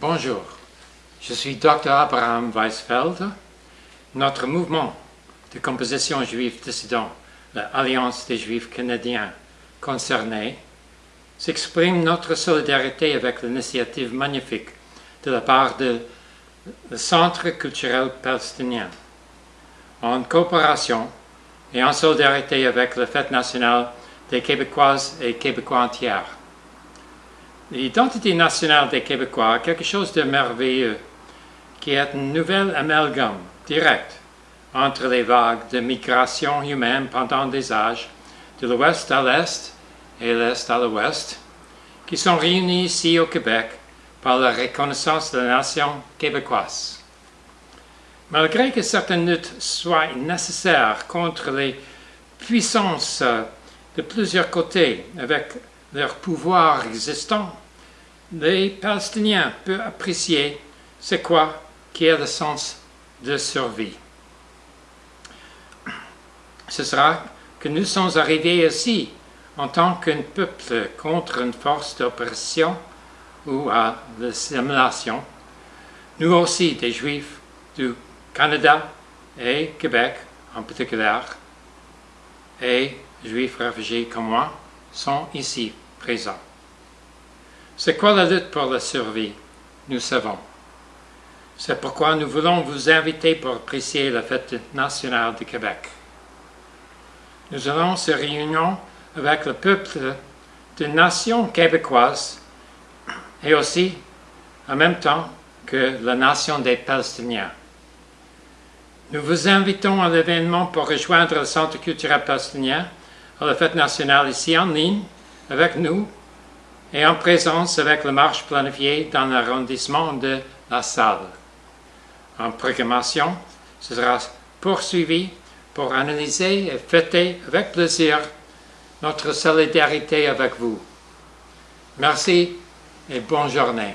Bonjour, je suis Dr Abraham Weisfeld. Notre mouvement de composition juive dissident, l'Alliance des Juifs canadiens concernés, s'exprime notre solidarité avec l'initiative magnifique de la part du Centre culturel palestinien, en coopération et en solidarité avec la fête nationale des Québécoises et Québécois entiers. L'identité nationale des Québécois est quelque chose de merveilleux, qui est une nouvelle amalgame direct entre les vagues de migration humaine pendant des âges, de l'ouest à l'est et l'est à l'ouest, qui sont réunis ici au Québec par la reconnaissance de la nation québécoise. Malgré que certaines luttes soient nécessaires contre les puissances de plusieurs côtés avec leur pouvoir existant, les Palestiniens peuvent apprécier ce quoi qui est le sens de survie. Ce sera que nous sommes arrivés ici en tant qu'un peuple contre une force d'oppression ou à l'assimilation, nous aussi des Juifs du Canada et Québec en particulier, et Juifs réfugiés comme moi, sont ici C'est quoi la lutte pour la survie? Nous savons. C'est pourquoi nous voulons vous inviter pour apprécier la fête nationale du Québec. Nous allons se réunir avec le peuple de nation québécoise et aussi en même temps que la nation des Palestiniens. Nous vous invitons à l'événement pour rejoindre le Centre culturel palestinien à la fête nationale ici en ligne avec nous et en présence avec la marche planifiée dans l'arrondissement de la salle. En programmation, ce sera poursuivi pour analyser et fêter avec plaisir notre solidarité avec vous. Merci et bonne journée.